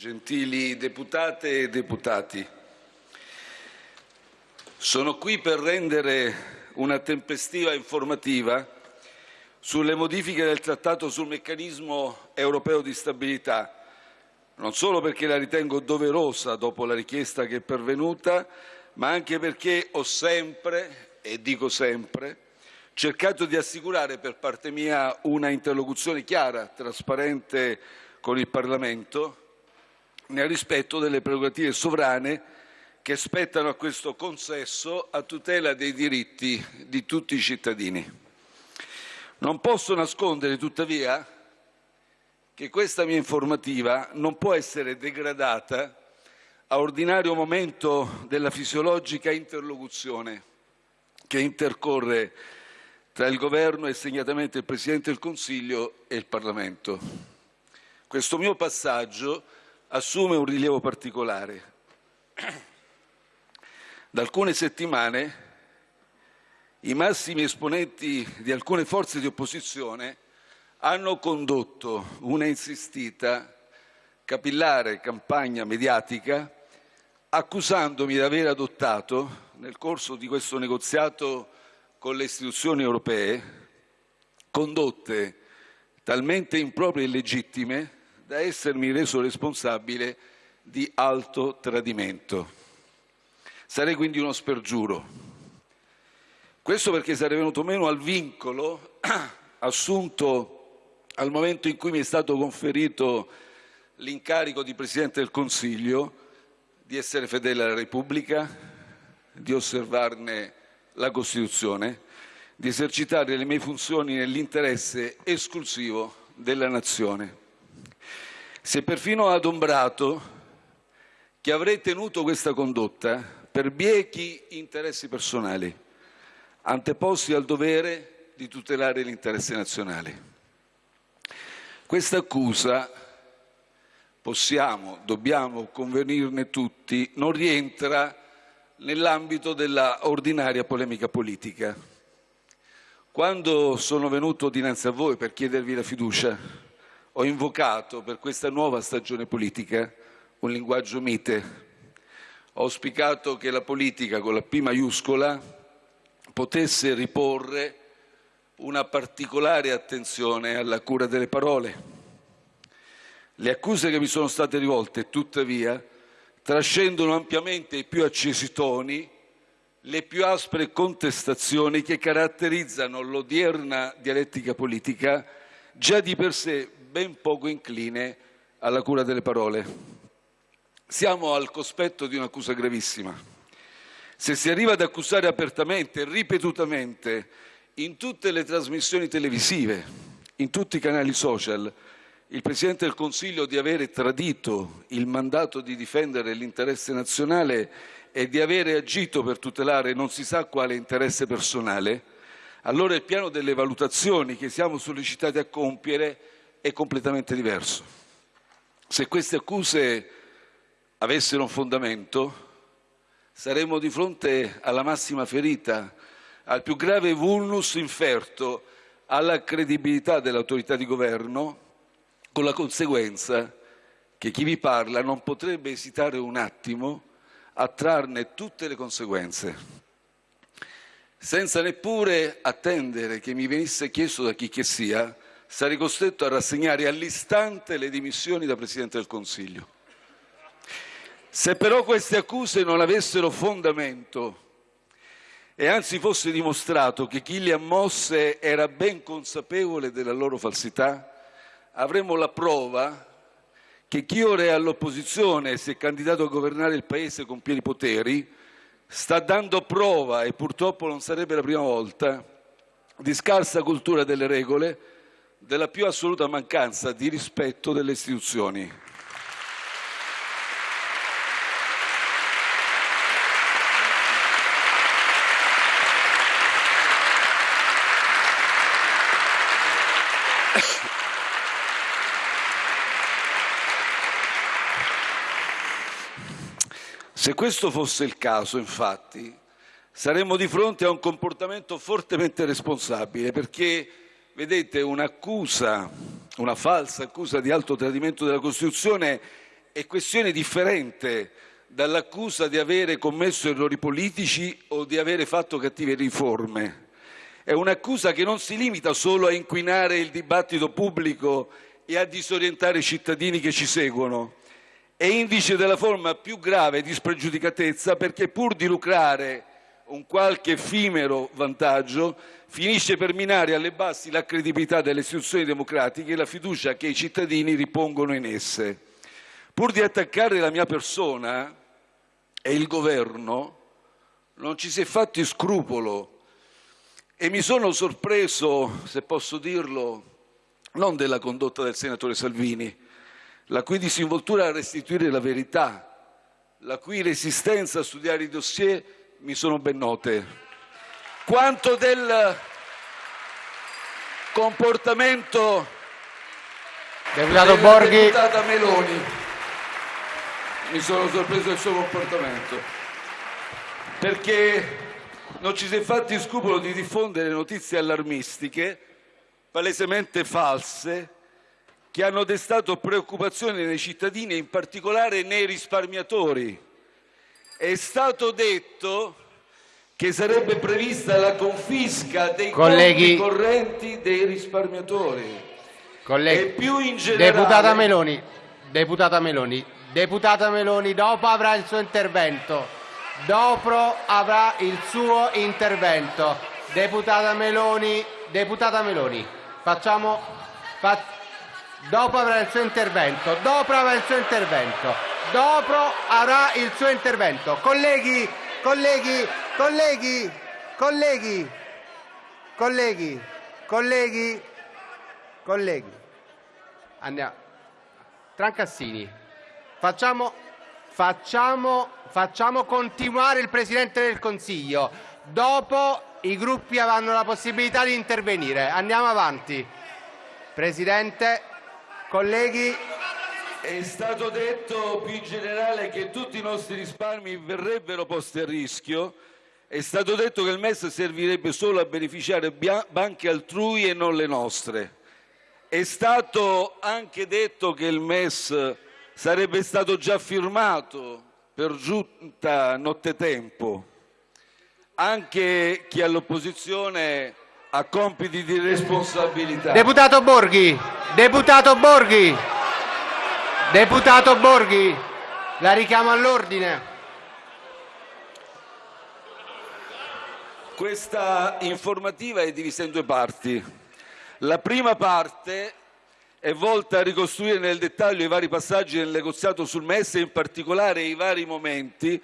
gentili deputate e deputati, sono qui per rendere una tempestiva informativa sulle modifiche del Trattato sul meccanismo europeo di stabilità, non solo perché la ritengo doverosa dopo la richiesta che è pervenuta, ma anche perché ho sempre, e dico sempre, cercato di assicurare per parte mia una interlocuzione chiara, trasparente con il Parlamento, nel rispetto delle prerogative sovrane che spettano a questo consesso a tutela dei diritti di tutti i cittadini. Non posso nascondere tuttavia che questa mia informativa non può essere degradata a ordinario momento della fisiologica interlocuzione che intercorre tra il Governo e segnatamente il Presidente del Consiglio e il Parlamento. Questo mio passaggio assume un rilievo particolare. Da alcune settimane i massimi esponenti di alcune forze di opposizione hanno condotto una insistita, capillare campagna mediatica accusandomi di aver adottato, nel corso di questo negoziato con le istituzioni europee, condotte talmente improprie e illegittime da essermi reso responsabile di alto tradimento. Sarei quindi uno spergiuro. Questo perché sarei venuto meno al vincolo assunto al momento in cui mi è stato conferito l'incarico di Presidente del Consiglio di essere fedele alla Repubblica, di osservarne la Costituzione, di esercitare le mie funzioni nell'interesse esclusivo della Nazione. È perfino adombrato che avrei tenuto questa condotta per biechi interessi personali, anteposti al dovere di tutelare l'interesse nazionale. Questa accusa, possiamo, dobbiamo convenirne tutti, non rientra nell'ambito della ordinaria polemica politica. Quando sono venuto dinanzi a voi per chiedervi la fiducia, ho invocato per questa nuova stagione politica un linguaggio mite. Ho auspicato che la politica con la P maiuscola potesse riporre una particolare attenzione alla cura delle parole. Le accuse che mi sono state rivolte, tuttavia, trascendono ampiamente i più accesi toni, le più aspre contestazioni che caratterizzano l'odierna dialettica politica, già di per sé ben poco incline alla cura delle parole. Siamo al cospetto di un'accusa gravissima. Se si arriva ad accusare apertamente, ripetutamente, in tutte le trasmissioni televisive, in tutti i canali social, il Presidente del Consiglio di avere tradito il mandato di difendere l'interesse nazionale e di avere agito per tutelare non si sa quale interesse personale, allora il piano delle valutazioni che siamo sollecitati a compiere è completamente diverso. Se queste accuse avessero un fondamento, saremmo di fronte alla massima ferita, al più grave vulnus inferto alla credibilità dell'autorità di governo, con la conseguenza che chi vi parla non potrebbe esitare un attimo a trarne tutte le conseguenze, senza neppure attendere che mi venisse chiesto da chi che sia sarei costretto a rassegnare all'istante le dimissioni da Presidente del Consiglio. Se però queste accuse non avessero fondamento e anzi fosse dimostrato che chi le ha mosse era ben consapevole della loro falsità, avremmo la prova che chi ora è all'opposizione e si è candidato a governare il Paese con pieni poteri sta dando prova, e purtroppo non sarebbe la prima volta, di scarsa cultura delle regole, della più assoluta mancanza di rispetto delle istituzioni. Se questo fosse il caso, infatti, saremmo di fronte a un comportamento fortemente responsabile, perché Vedete, un'accusa, una falsa accusa di alto tradimento della Costituzione è questione differente dall'accusa di avere commesso errori politici o di avere fatto cattive riforme. È un'accusa che non si limita solo a inquinare il dibattito pubblico e a disorientare i cittadini che ci seguono. È indice della forma più grave di spregiudicatezza perché pur di lucrare un qualche effimero vantaggio finisce per minare alle basi la credibilità delle istituzioni democratiche e la fiducia che i cittadini ripongono in esse. Pur di attaccare la mia persona e il governo, non ci si è fatti scrupolo e mi sono sorpreso, se posso dirlo, non della condotta del senatore Salvini, la cui disinvoltura a restituire la verità, la cui resistenza a studiare i dossier mi sono ben note, quanto del comportamento Deputato Borghi. deputata Meloni. Mi sono sorpreso del suo comportamento, perché non ci si è fatti scrupolo di diffondere notizie allarmistiche, palesemente false, che hanno destato preoccupazione nei cittadini e in particolare nei risparmiatori. È stato detto che sarebbe prevista la confisca dei Colleghi. conti correnti dei risparmiatori. Colleghi, E più in generale- deputata Meloni, deputata Meloni, deputata Meloni, dopo avrà il suo intervento. Dopo avrà il suo intervento. Deputata Meloni, deputata Meloni, facciamo fa- dopo avrà il suo intervento. Dopo avrà il suo intervento. Dopo avrà il suo intervento. Colleghi, colleghi, colleghi, colleghi, colleghi, colleghi, colleghi. Andiamo. Trancassini, facciamo, facciamo, facciamo continuare il Presidente del Consiglio. Dopo i gruppi avranno la possibilità di intervenire. Andiamo avanti. Presidente, colleghi, È stato detto più in generale che tutti i nostri risparmi verrebbero posti a rischio. È stato detto che il MES servirebbe solo a beneficiare banche altrui e non le nostre. È stato anche detto che il MES sarebbe stato già firmato per giunta nottetempo. Anche chi all'opposizione ha compiti di responsabilità. deputato Borghi, deputato Borghi, deputato Borghi, la richiamo all'ordine. Questa informativa è divisa in due parti. La prima parte è volta a ricostruire nel dettaglio i vari passaggi del negoziato sul MES e in particolare i vari momenti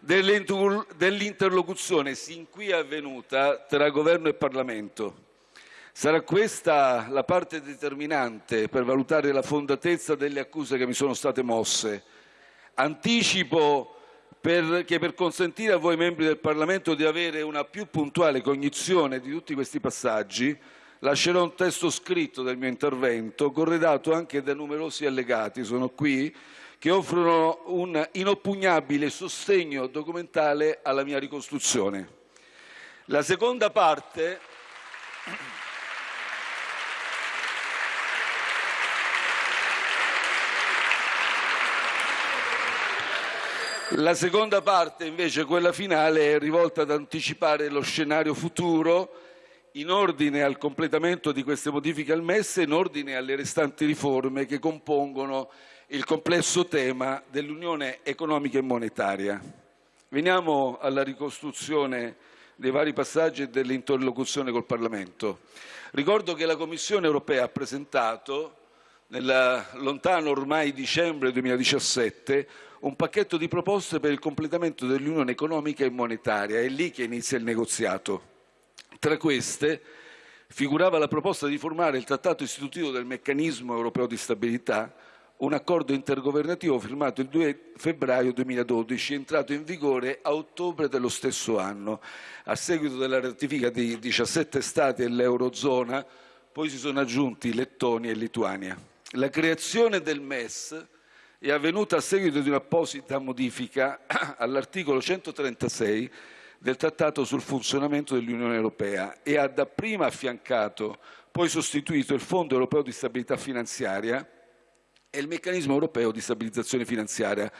dell'inter- dell'interlocuzione sin qui avvenuta tra governo e Parlamento. Sarà questa la parte determinante per valutare la fondatezza delle accuse che mi sono state mosse. Anticipo per- che per consentire a voi membri del Parlamento di avere una più puntuale cognizione di tutti questi passaggi, lascerò un testo scritto del mio intervento, corredato anche da numerosi allegati, sono qui, che offrono un inoppugnabile sostegno documentale alla mia ricostruzione. La seconda parte La seconda parte, invece, quella finale, è rivolta ad anticipare lo scenario futuro in ordine al completamento di queste modifiche al MES e in ordine alle restanti riforme che compongono il complesso tema dell'Unione economica e monetaria. Veniamo alla ricostruzione dei vari passaggi e dell'interlocuzione col Parlamento. Ricordo che la Commissione europea ha presentato nel lontano ormai dicembre 2017 un pacchetto di proposte per il completamento dell'unione economica e monetaria. È lì che inizia il negoziato. Tra queste figurava la proposta di formare il trattato istitutivo del meccanismo europeo di stabilità, un accordo intergovernativo firmato il 2 febbraio 2012, entrato in vigore a ottobre dello stesso anno. A seguito della ratifica di 17 Stati dell'Eurozona, poi si sono aggiunti Lettonia e Lituania. La creazione del MES è avvenuta a seguito di un'apposita modifica all'articolo 136 del Trattato sul funzionamento dell'Unione Europea e ha dapprima affiancato, poi sostituito il Fondo europeo di stabilità finanziaria e il meccanismo europeo di stabilizzazione finanziaria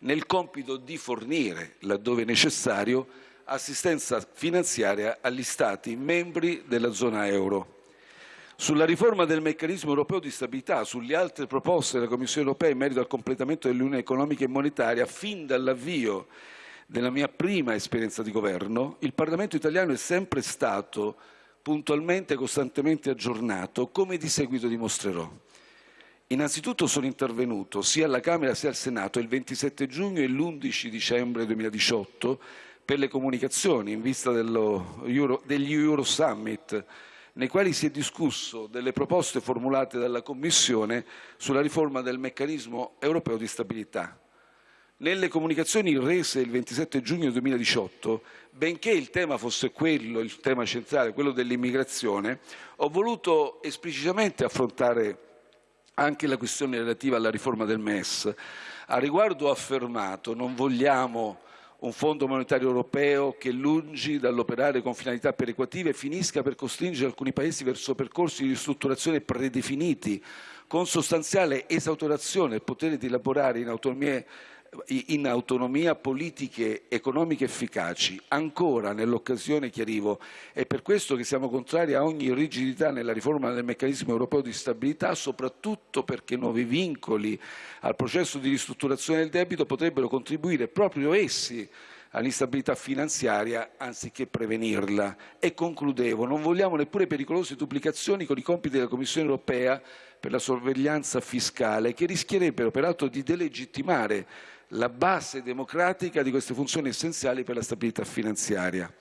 nel compito di fornire, laddove necessario, assistenza finanziaria agli Stati membri della zona euro. Sulla riforma del meccanismo europeo di stabilità, sulle altre proposte della Commissione europea in merito al completamento dell'Unione economica e monetaria, fin dall'avvio della mia prima esperienza di governo, il Parlamento italiano è sempre stato puntualmente e costantemente aggiornato, come di seguito dimostrerò. Innanzitutto sono intervenuto sia alla Camera sia al Senato il 27 giugno e l'11 dicembre 2018 per le comunicazioni in vista Euro, degli Euro Summit nei quali si è discusso delle proposte formulate dalla Commissione sulla riforma del meccanismo europeo di stabilità. Nelle comunicazioni rese il 27 giugno 2018, benché il tema fosse quello, il tema centrale, quello dell'immigrazione, ho voluto esplicitamente affrontare anche la questione relativa alla riforma del MES. A riguardo ho affermato non vogliamo un fondo monetario europeo che, lungi dall'operare con finalità perequative, finisca per costringere alcuni paesi verso percorsi di ristrutturazione predefiniti, con sostanziale esautorazione del potere di elaborare in autonomia in autonomia politiche economiche efficaci. Ancora, nell'occasione chiarivo, è per questo che siamo contrari a ogni rigidità nella riforma del meccanismo europeo di stabilità, soprattutto perché nuovi vincoli al processo di ristrutturazione del debito potrebbero contribuire proprio essi all'instabilità finanziaria anziché prevenirla. E concludevo, non vogliamo neppure pericolose duplicazioni con i compiti della Commissione europea per la sorveglianza fiscale che rischierebbero peraltro di delegittimare la base democratica di queste funzioni essenziali per la stabilità finanziaria.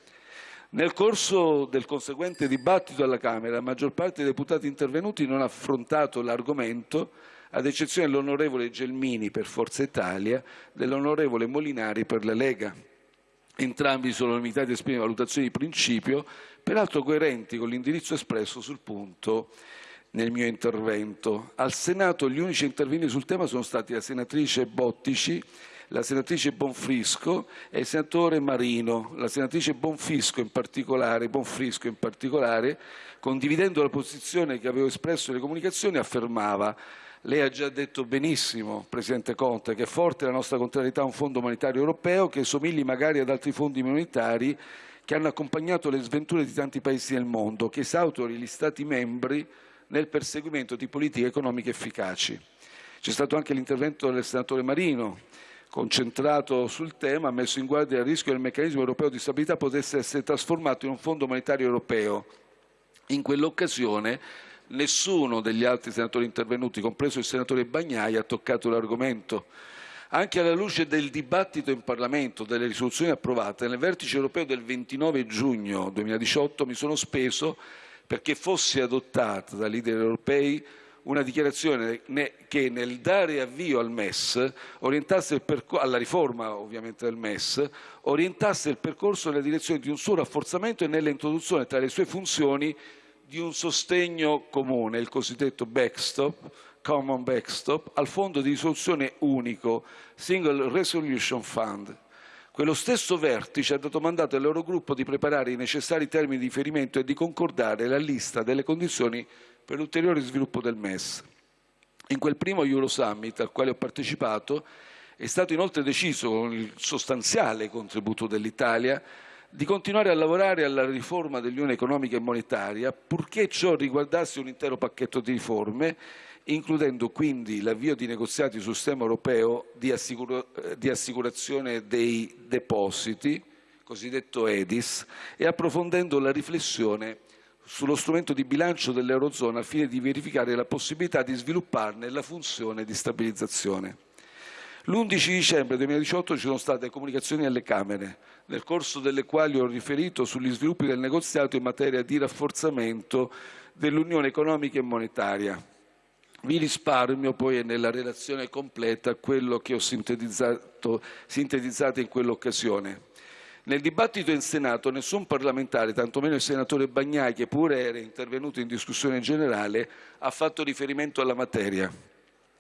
Nel corso del conseguente dibattito alla Camera, la maggior parte dei deputati intervenuti non ha affrontato l'argomento, ad eccezione dell'onorevole Gelmini per Forza Italia, dell'onorevole Molinari per la Lega. Entrambi sono limitati a esprimere valutazioni di principio, peraltro coerenti con l'indirizzo espresso sul punto nel mio intervento. Al Senato gli unici intervenuti sul tema sono stati la senatrice Bottici, la senatrice Bonfrisco e il senatore Marino. La senatrice Bonfrisco in particolare, Bonfrisco in particolare condividendo la posizione che avevo espresso nelle comunicazioni, affermava lei ha già detto benissimo, Presidente Conte, che è forte la nostra contrarietà a un fondo monetario europeo che somigli magari ad altri fondi monetari che hanno accompagnato le sventure di tanti paesi del mondo, che esautori gli Stati membri nel perseguimento di politiche economiche efficaci. C'è stato anche l'intervento del senatore Marino, concentrato sul tema, ha messo in guardia il rischio che il meccanismo europeo di stabilità potesse essere trasformato in un fondo monetario europeo. In quell'occasione nessuno degli altri senatori intervenuti, compreso il senatore Bagnai, ha toccato l'argomento. Anche alla luce del dibattito in Parlamento, delle risoluzioni approvate, nel vertice europeo del 29 giugno 2018 mi sono speso perché fosse adottata dai leader europei una dichiarazione che nel dare avvio al MES, alla riforma ovviamente del MES, orientasse il percorso nella direzione di un suo rafforzamento e nell'introduzione tra le sue funzioni di un sostegno comune, il cosiddetto backstop, common backstop, al fondo di risoluzione unico, Single Resolution Fund, quello stesso vertice ha dato mandato all'Eurogruppo di preparare i necessari termini di riferimento e di concordare la lista delle condizioni per l'ulteriore sviluppo del MES. In quel primo Euro Summit al quale ho partecipato è stato inoltre deciso, con il sostanziale contributo dell'Italia, di continuare a lavorare alla riforma dell'Unione economica e monetaria, purché ciò riguardasse un intero pacchetto di riforme includendo quindi l'avvio di negoziati sul sistema europeo di, assicura di assicurazione dei depositi, cosiddetto EDIS, e approfondendo la riflessione sullo strumento di bilancio dell'Eurozona al fine di verificare la possibilità di svilupparne la funzione di stabilizzazione. L'11 dicembre 2018 ci sono state comunicazioni alle Camere, nel corso delle quali ho riferito sugli sviluppi del negoziato in materia di rafforzamento dell'Unione economica e monetaria. Vi risparmio poi nella relazione completa quello che ho sintetizzato, sintetizzato in quell'occasione. Nel dibattito in Senato nessun parlamentare, tantomeno il senatore Bagnai, che pure era intervenuto in discussione generale, ha fatto riferimento alla materia.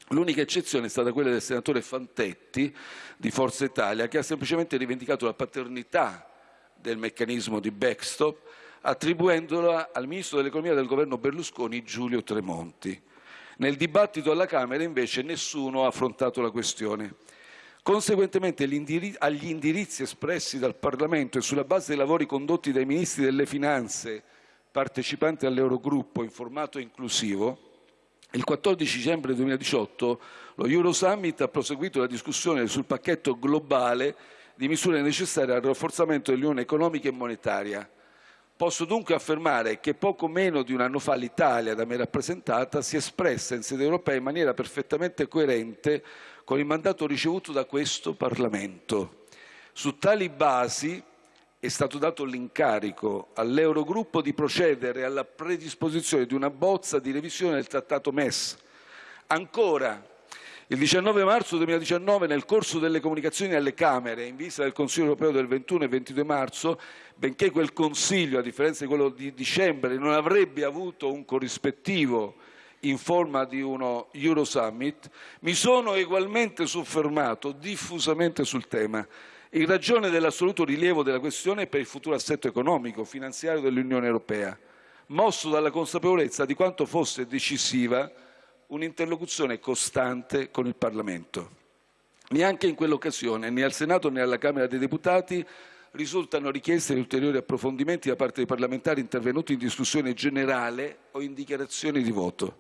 L'unica eccezione è stata quella del senatore Fantetti di Forza Italia, che ha semplicemente rivendicato la paternità del meccanismo di backstop, attribuendola al ministro dell'economia del governo Berlusconi Giulio Tremonti. Nel dibattito alla Camera invece nessuno ha affrontato la questione. Conseguentemente agli indirizzi espressi dal Parlamento e sulla base dei lavori condotti dai Ministri delle Finanze partecipanti all'Eurogruppo in formato inclusivo, il 14 dicembre 2018 lo Eurosummit ha proseguito la discussione sul pacchetto globale di misure necessarie al rafforzamento dell'Unione economica e monetaria. Posso dunque affermare che poco meno di un anno fa l'Italia, da me rappresentata, si è espressa in sede europea in maniera perfettamente coerente con il mandato ricevuto da questo Parlamento. Su tali basi è stato dato l'incarico all'Eurogruppo di procedere alla predisposizione di una bozza di revisione del Trattato MES. Ancora, il 19 marzo 2019, nel corso delle comunicazioni alle Camere in vista del Consiglio europeo del 21 e 22 marzo, benché quel Consiglio, a differenza di quello di dicembre, non avrebbe avuto un corrispettivo in forma di uno Eurosummit, mi sono egualmente soffermato diffusamente sul tema in ragione dell'assoluto rilievo della questione per il futuro assetto economico, finanziario dell'Unione Europea, mosso dalla consapevolezza di quanto fosse decisiva un'interlocuzione costante con il Parlamento. Neanche in quell'occasione, né al Senato né alla Camera dei Deputati, risultano richieste di ulteriori approfondimenti da parte dei parlamentari intervenuti in discussione generale o in dichiarazioni di voto.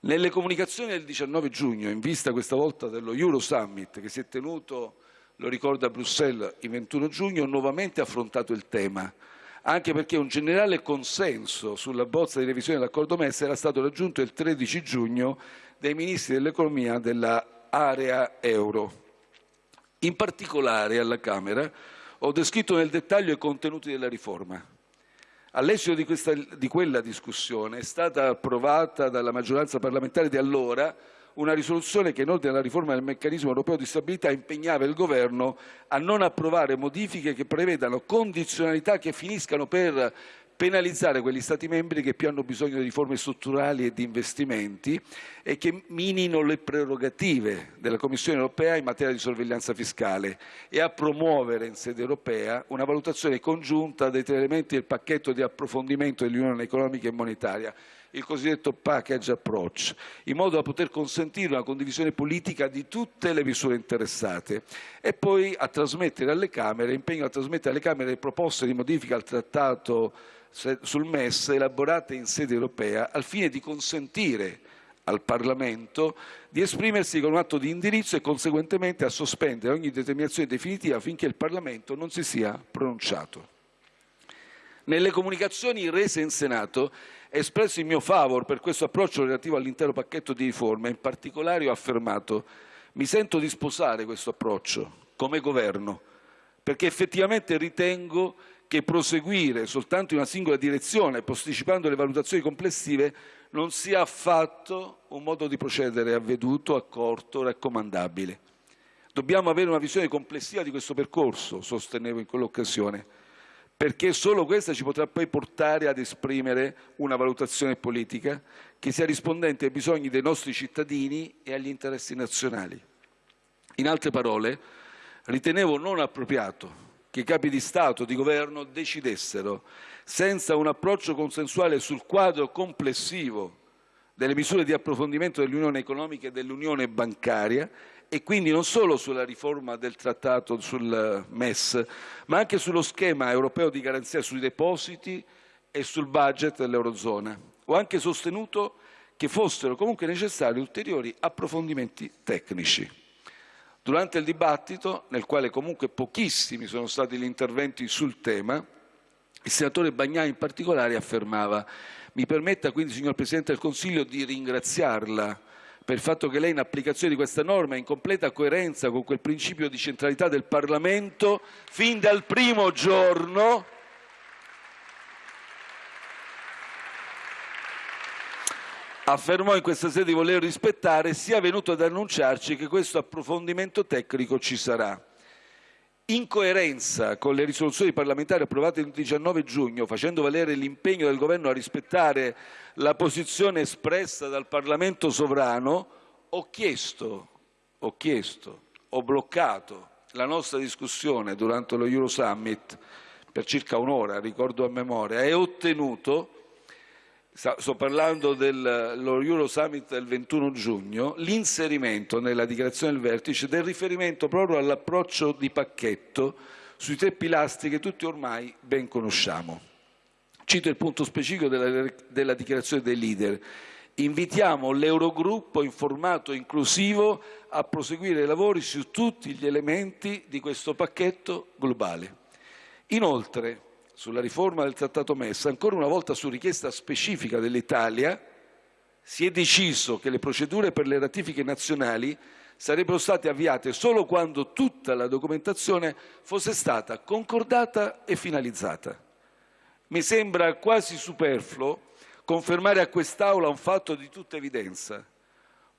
Nelle comunicazioni del 19 giugno, in vista questa volta dello Euro Summit che si è tenuto lo ricorda Bruxelles il 21 giugno, nuovamente affrontato il tema, anche perché un generale consenso sulla bozza di revisione dell'accordo MES era stato raggiunto il 13 giugno dai ministri dell'economia dell'area euro. In particolare alla Camera ho descritto nel dettaglio i contenuti della riforma. All'esito di, di quella discussione è stata approvata dalla maggioranza parlamentare di allora una risoluzione che in ordine alla riforma del meccanismo europeo di stabilità impegnava il Governo a non approvare modifiche che prevedano condizionalità che finiscano per penalizzare quegli Stati membri che più hanno bisogno di riforme strutturali e di investimenti e che minino le prerogative della Commissione europea in materia di sorveglianza fiscale e a promuovere in sede europea una valutazione congiunta dei tre elementi del pacchetto di approfondimento dell'Unione economica e monetaria il cosiddetto package approach, in modo da poter consentire una condivisione politica di tutte le misure interessate e poi a trasmettere alle Camere, impegno a trasmettere alle Camere proposte di modifica al trattato sul MES elaborate in sede europea al fine di consentire al Parlamento di esprimersi con un atto di indirizzo e conseguentemente a sospendere ogni determinazione definitiva finché il Parlamento non si sia pronunciato. Nelle comunicazioni rese in Senato espresso il mio favor per questo approccio relativo all'intero pacchetto di riforme, in particolare ho affermato mi sento di sposare questo approccio come governo, perché effettivamente ritengo che proseguire soltanto in una singola direzione, posticipando le valutazioni complessive, non sia affatto un modo di procedere avveduto, accorto, raccomandabile. Dobbiamo avere una visione complessiva di questo percorso, sostenevo in quell'occasione perché solo questa ci potrà poi portare ad esprimere una valutazione politica che sia rispondente ai bisogni dei nostri cittadini e agli interessi nazionali. In altre parole, ritenevo non appropriato che i capi di Stato, di Governo decidessero, senza un approccio consensuale sul quadro complessivo delle misure di approfondimento dell'Unione economica e dell'Unione bancaria e quindi non solo sulla riforma del trattato sul MES, ma anche sullo schema europeo di garanzia sui depositi e sul budget dell'Eurozona. Ho anche sostenuto che fossero comunque necessari ulteriori approfondimenti tecnici. Durante il dibattito, nel quale comunque pochissimi sono stati gli interventi sul tema, il senatore Bagnai in particolare affermava mi permetta quindi, signor Presidente del Consiglio, di ringraziarla per il fatto che lei in applicazione di questa norma è in completa coerenza con quel principio di centralità del Parlamento fin dal primo giorno. Affermò in questa sede di voler rispettare sia venuto ad annunciarci che questo approfondimento tecnico ci sarà in coerenza con le risoluzioni parlamentari approvate il 19 giugno, facendo valere l'impegno del Governo a rispettare la posizione espressa dal Parlamento sovrano, ho chiesto, ho chiesto, ho bloccato la nostra discussione durante lo Euro Summit per circa un'ora, ricordo a memoria, e ottenuto sto parlando dello Euro Summit del 21 giugno, l'inserimento nella dichiarazione del vertice del riferimento proprio all'approccio di pacchetto sui tre pilastri che tutti ormai ben conosciamo. Cito il punto specifico della, della dichiarazione dei leader. Invitiamo l'Eurogruppo in formato inclusivo a proseguire i lavori su tutti gli elementi di questo pacchetto globale. Inoltre, sulla riforma del Trattato MES, ancora una volta su richiesta specifica dell'Italia, si è deciso che le procedure per le ratifiche nazionali sarebbero state avviate solo quando tutta la documentazione fosse stata concordata e finalizzata. Mi sembra quasi superfluo confermare a quest'Aula un fatto di tutta evidenza,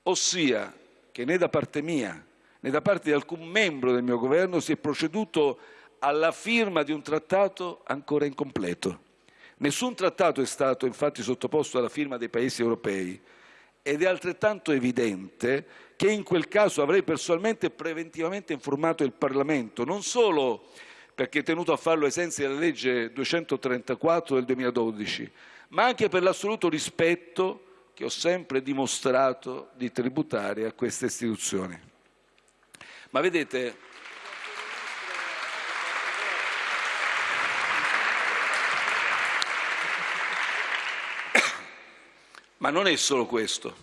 ossia che né da parte mia né da parte di alcun membro del mio governo si è proceduto alla firma di un trattato ancora incompleto. Nessun trattato è stato infatti sottoposto alla firma dei Paesi europei ed è altrettanto evidente che in quel caso avrei personalmente e preventivamente informato il Parlamento, non solo perché è tenuto a farlo ai sensi della legge 234 del 2012, ma anche per l'assoluto rispetto che ho sempre dimostrato di tributare a queste istituzioni. Ma vedete, Ma non è solo questo.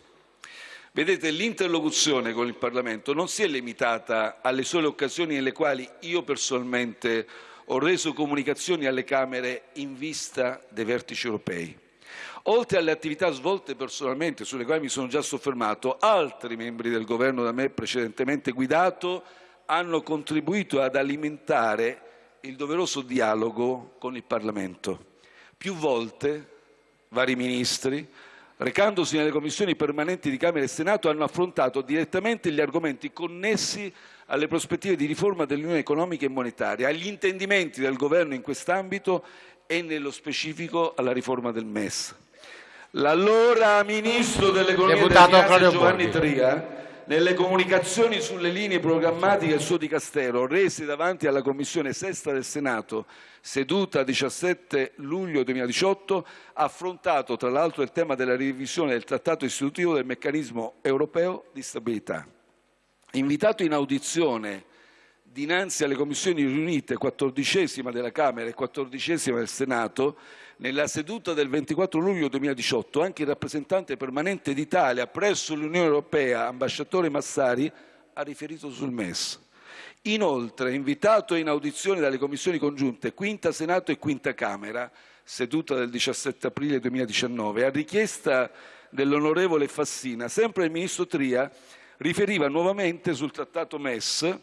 Vedete, l'interlocuzione con il Parlamento non si è limitata alle sole occasioni nelle quali io personalmente ho reso comunicazioni alle Camere in vista dei vertici europei. Oltre alle attività svolte personalmente, sulle quali mi sono già soffermato, altri membri del governo da me precedentemente guidato hanno contribuito ad alimentare il doveroso dialogo con il Parlamento. Più volte vari ministri recandosi nelle commissioni permanenti di Camera e Senato, hanno affrontato direttamente gli argomenti connessi alle prospettive di riforma dell'Unione economica e monetaria, agli intendimenti del Governo in quest'ambito e nello specifico alla riforma del MES. L'allora Ministro dell'Economia e Giovanni Tria nelle comunicazioni sulle linee programmatiche del suo dicastero rese davanti alla Commissione Sesta del Senato, seduta 17 luglio 2018, ha affrontato tra l'altro il tema della revisione del Trattato istitutivo del meccanismo europeo di stabilità. Invitato in audizione dinanzi alle commissioni riunite quattordicesima della Camera e quattordicesima del Senato, nella seduta del 24 luglio 2018 anche il rappresentante permanente d'Italia presso l'Unione Europea, ambasciatore Massari, ha riferito sul MES. Inoltre, invitato in audizione dalle commissioni congiunte Quinta Senato e Quinta Camera, seduta del 17 aprile 2019, a richiesta dell'onorevole Fassina, sempre il ministro Tria riferiva nuovamente sul trattato MES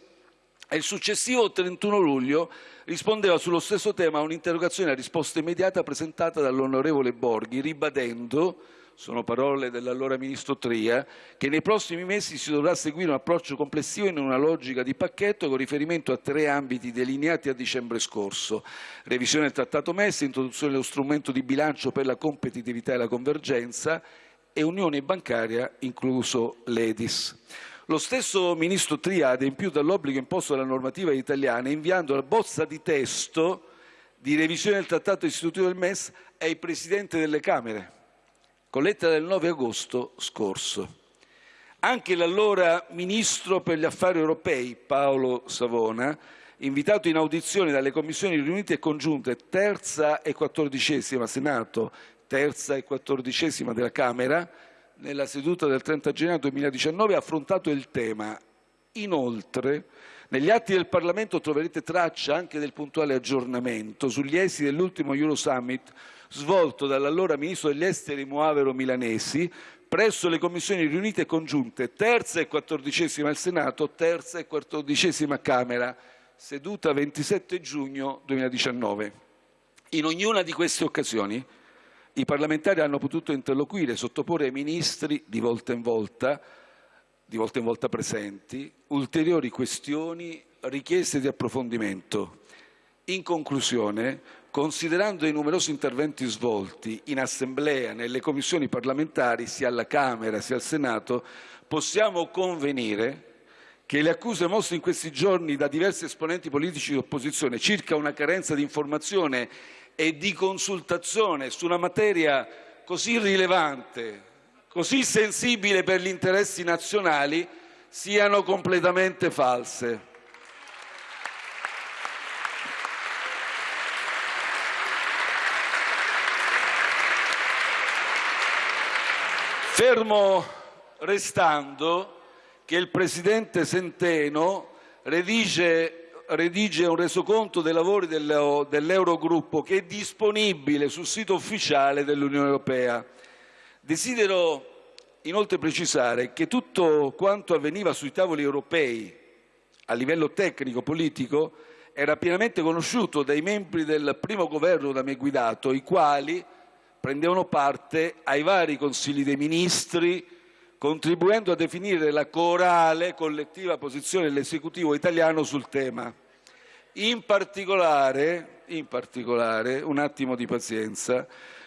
e il successivo 31 luglio rispondeva sullo stesso tema a un'interrogazione a risposta immediata presentata dall'onorevole Borghi, ribadendo, sono parole dell'allora ministro Tria, che nei prossimi mesi si dovrà seguire un approccio complessivo in una logica di pacchetto con riferimento a tre ambiti delineati a dicembre scorso. Revisione del Trattato MES, introduzione dello strumento di bilancio per la competitività e la convergenza e unione bancaria, incluso l'EDIS. Lo stesso ministro Tria ha adempiuto all'obbligo imposto dalla normativa italiana inviando la bozza di testo di revisione del trattato istitutivo del MES ai presidenti delle Camere, con lettera del 9 agosto scorso. Anche l'allora ministro per gli affari europei Paolo Savona, invitato in audizione dalle commissioni riunite e congiunte terza e quattordicesima Senato, terza e quattordicesima della Camera, nella seduta del 30 gennaio 2019 ha affrontato il tema. Inoltre, negli atti del Parlamento troverete traccia anche del puntuale aggiornamento sugli esiti dell'ultimo Eurosummit svolto dall'allora Ministro degli Esteri Muavero Milanesi presso le commissioni riunite congiunte terza e quattordicesima al Senato, terza e quattordicesima Camera, seduta 27 giugno 2019. In ognuna di queste occasioni i parlamentari hanno potuto interloquire e sottoporre ai ministri di volta in volta, di volta in volta presenti, ulteriori questioni, richieste di approfondimento. In conclusione, considerando i numerosi interventi svolti in assemblea, nelle commissioni parlamentari, sia alla Camera sia al Senato, possiamo convenire che le accuse mosse in questi giorni da diversi esponenti politici di opposizione circa una carenza di informazione e di consultazione su una materia così rilevante, così sensibile per gli interessi nazionali, siano completamente false. Fermo restando che il Presidente Centeno redige, redige un resoconto dei lavori dell'Eurogruppo che è disponibile sul sito ufficiale dell'Unione Europea. Desidero inoltre precisare che tutto quanto avveniva sui tavoli europei a livello tecnico-politico era pienamente conosciuto dai membri del primo governo da me guidato, i quali prendevano parte ai vari consigli dei ministri, contribuendo a definire la corale collettiva posizione dell'esecutivo italiano sul tema. In particolare, in particolare, un attimo di pazienza,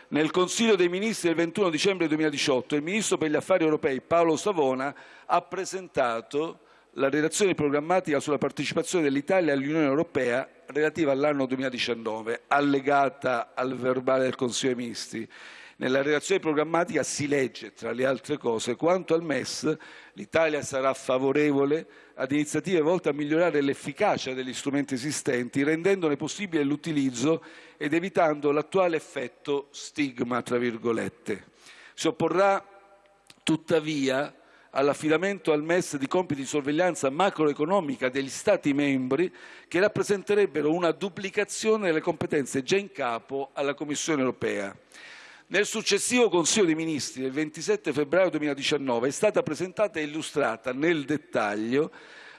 nel Consiglio dei Ministri del 21 dicembre 2018 il Ministro per gli Affari Europei Paolo Savona ha presentato la relazione programmatica sulla partecipazione dell'Italia all'Unione Europea relativa all'anno 2019, allegata al verbale del Consiglio dei Ministri. Nella relazione programmatica si legge, tra le altre cose, quanto al MES l'Italia sarà favorevole ad iniziative volte a migliorare l'efficacia degli strumenti esistenti, rendendone possibile l'utilizzo ed evitando l'attuale effetto stigma, tra virgolette. Si opporrà tuttavia all'affidamento al MES di compiti di sorveglianza macroeconomica degli Stati membri che rappresenterebbero una duplicazione delle competenze già in capo alla Commissione europea. Nel successivo Consiglio dei Ministri del 27 febbraio 2019 è stata presentata e illustrata nel dettaglio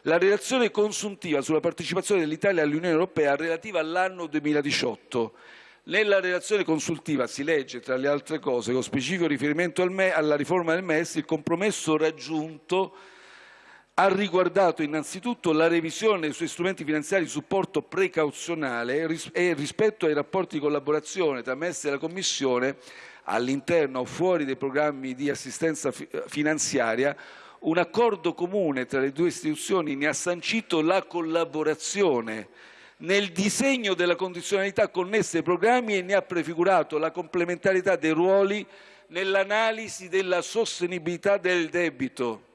la relazione consuntiva sulla partecipazione dell'Italia all'Unione Europea relativa all'anno 2018 nella relazione consultiva si legge, tra le altre cose, con specifico riferimento al alla riforma del MES, il compromesso raggiunto ha riguardato innanzitutto la revisione dei suoi strumenti finanziari di supporto precauzionale e rispetto ai rapporti di collaborazione tra MES e la Commissione all'interno o fuori dei programmi di assistenza finanziaria, un accordo comune tra le due istituzioni ne ha sancito la collaborazione nel disegno della condizionalità connessa ai programmi e ne ha prefigurato la complementarità dei ruoli nell'analisi della sostenibilità del debito.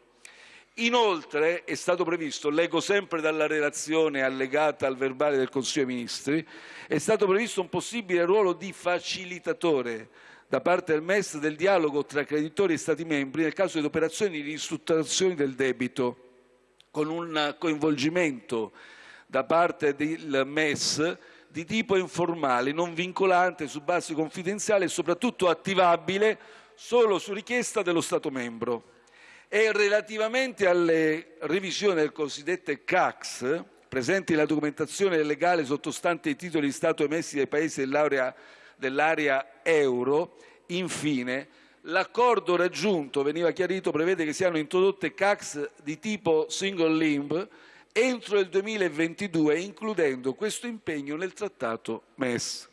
Inoltre è stato previsto, leggo sempre dalla relazione allegata al verbale del Consiglio dei Ministri, è stato previsto un possibile ruolo di facilitatore da parte del MES del dialogo tra creditori e Stati membri nel caso di operazioni di ristrutturazione del debito, con un coinvolgimento da parte del MES di tipo informale, non vincolante, su base confidenziale e soprattutto attivabile solo su richiesta dello Stato membro. E relativamente alle revisioni del cosiddette CACS, presenti nella documentazione legale sottostante i titoli di Stato emessi dai Paesi dell'area, dell'area euro, infine, l'accordo raggiunto, veniva chiarito, prevede che siano introdotte CACS di tipo single limb entro il 2022, includendo questo impegno nel trattato MES.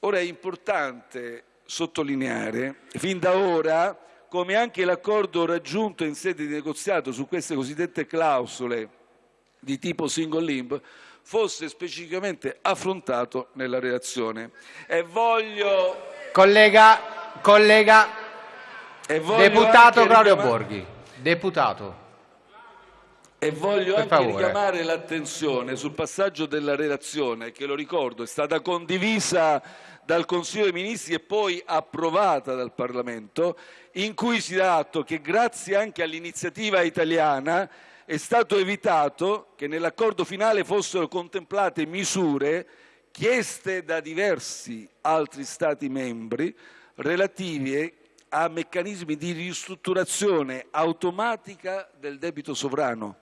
Ora è importante sottolineare, fin da ora, come anche l'accordo raggiunto in sede di negoziato su queste cosiddette clausole di tipo single limb fosse specificamente affrontato nella relazione. E voglio... Collega, collega, e voglio deputato Claudio Borghi, deputato. E voglio per anche favore. richiamare l'attenzione sul passaggio della relazione che, lo ricordo, è stata condivisa dal Consiglio dei Ministri e poi approvata dal Parlamento, in cui si dà atto che grazie anche all'iniziativa italiana è stato evitato che nell'accordo finale fossero contemplate misure chieste da diversi altri Stati membri relative a meccanismi di ristrutturazione automatica del debito sovrano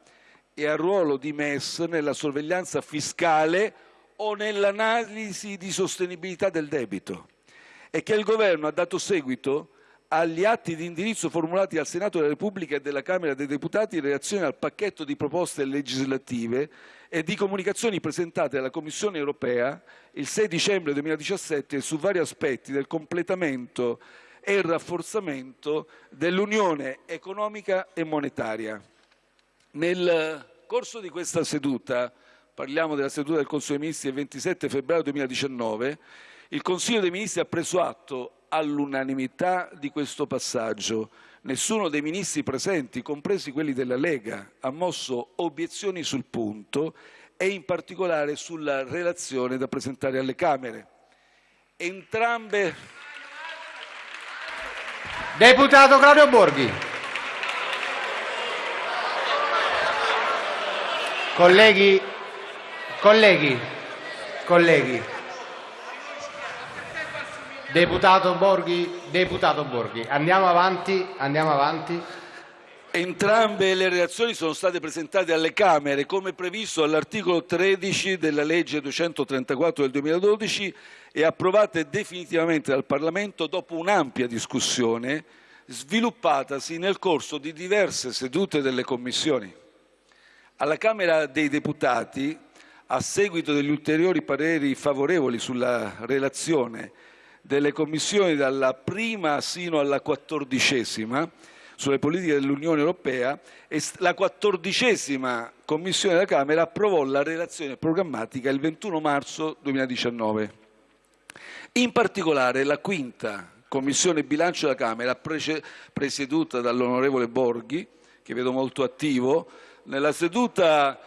e al ruolo di MES nella sorveglianza fiscale o nell'analisi di sostenibilità del debito e che il Governo ha dato seguito agli atti di indirizzo formulati dal Senato della Repubblica e dalla Camera dei Deputati in relazione al pacchetto di proposte legislative e di comunicazioni presentate alla Commissione europea il 6 dicembre 2017 su vari aspetti del completamento e il rafforzamento dell'Unione economica e monetaria. Nel corso di questa seduta, parliamo della seduta del Consiglio dei Ministri del 27 febbraio 2019, Il Consiglio dei Ministri ha preso atto all'unanimità di questo passaggio. Nessuno dei ministri presenti, compresi quelli della Lega, ha mosso obiezioni sul punto e in particolare sulla relazione da presentare alle Camere. Entrambe... Deputato Claudio Borghi. Colleghi, colleghi, colleghi. Deputato Borghi, deputato Borghi, andiamo avanti, andiamo avanti. Entrambe le relazioni sono state presentate alle Camere come previsto all'articolo 13 della legge 234 del 2012 e approvate definitivamente dal Parlamento dopo un'ampia discussione sviluppatasi nel corso di diverse sedute delle commissioni. Alla Camera dei Deputati, a seguito degli ulteriori pareri favorevoli sulla relazione delle commissioni dalla prima sino alla quattordicesima sulle politiche dell'Unione Europea la quattordicesima Commissione della Camera approvò la relazione programmatica il 21 marzo 2019. In particolare la quinta Commissione Bilancio della Camera, presieduta dall'onorevole Borghi, che vedo molto attivo, nella seduta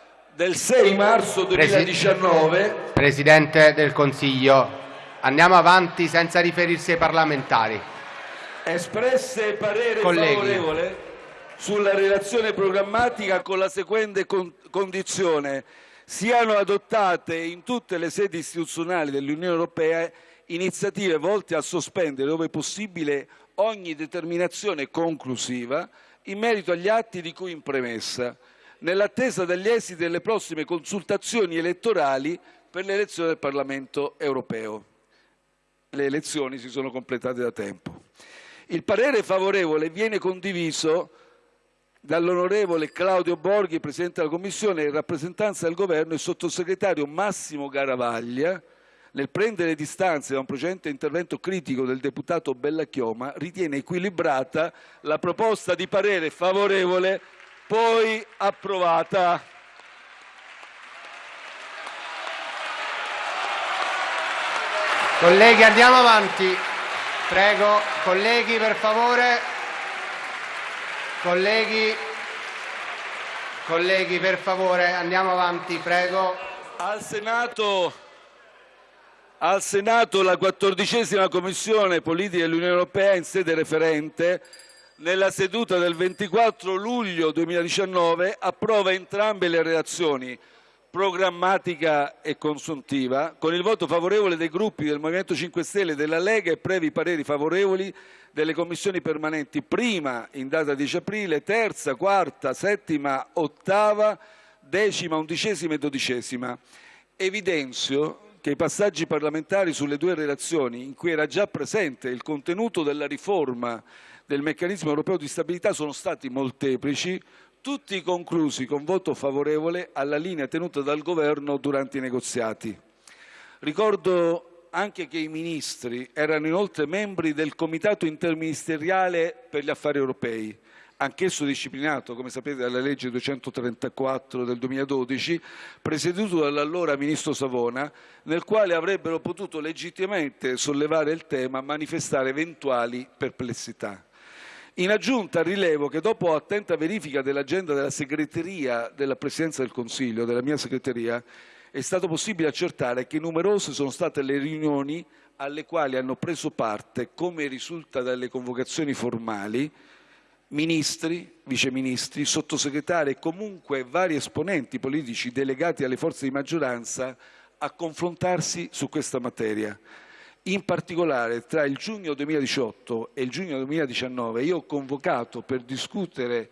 del 6 marzo 2019... Presidente del Consiglio, Andiamo avanti senza riferirsi ai parlamentari. Espresse parere Colleghi. favorevole sulla relazione programmatica con la seguente con condizione siano adottate in tutte le sedi istituzionali dell'Unione Europea iniziative volte a sospendere, dove possibile, ogni determinazione conclusiva in merito agli atti di cui in premessa, nell'attesa degli esiti delle prossime consultazioni elettorali per l'elezione del Parlamento europeo le elezioni si sono completate da tempo. Il parere favorevole viene condiviso dall'onorevole Claudio Borghi, Presidente della Commissione, in rappresentanza del Governo e sottosegretario Massimo Garavaglia, nel prendere distanze da un precedente intervento critico del deputato Bellachioma, ritiene equilibrata la proposta di parere favorevole poi approvata. Colleghi, andiamo avanti. Prego, colleghi, per favore. Colleghi, colleghi, per favore, andiamo avanti, prego. Al Senato, al Senato la quattordicesima Commissione Politica dell'Unione Europea in sede referente nella seduta del 24 luglio 2019 approva entrambe le relazioni programmatica e consuntiva, con il voto favorevole dei gruppi del Movimento 5 Stelle della Lega e previ pareri favorevoli delle commissioni permanenti prima in data 10 aprile, terza, quarta, settima, ottava, decima, undicesima e dodicesima. Evidenzio che i passaggi parlamentari sulle due relazioni, in cui era già presente il contenuto della riforma del meccanismo europeo di stabilità, sono stati molteplici, tutti conclusi con voto favorevole alla linea tenuta dal Governo durante i negoziati. Ricordo anche che i ministri erano inoltre membri del Comitato interministeriale per gli affari europei, anch'esso disciplinato, come sapete, dalla legge 234 del 2012, presieduto dall'allora ministro Savona, nel quale avrebbero potuto legittimamente sollevare il tema, e manifestare eventuali perplessità. In aggiunta rilevo che dopo attenta verifica dell'agenda della segreteria della Presidenza del Consiglio, della mia segreteria, è stato possibile accertare che numerose sono state le riunioni alle quali hanno preso parte, come risulta dalle convocazioni formali, ministri, viceministri, sottosegretari e comunque vari esponenti politici delegati alle forze di maggioranza a confrontarsi su questa materia. In particolare tra il giugno 2018 e il giugno 2019 io ho convocato per discutere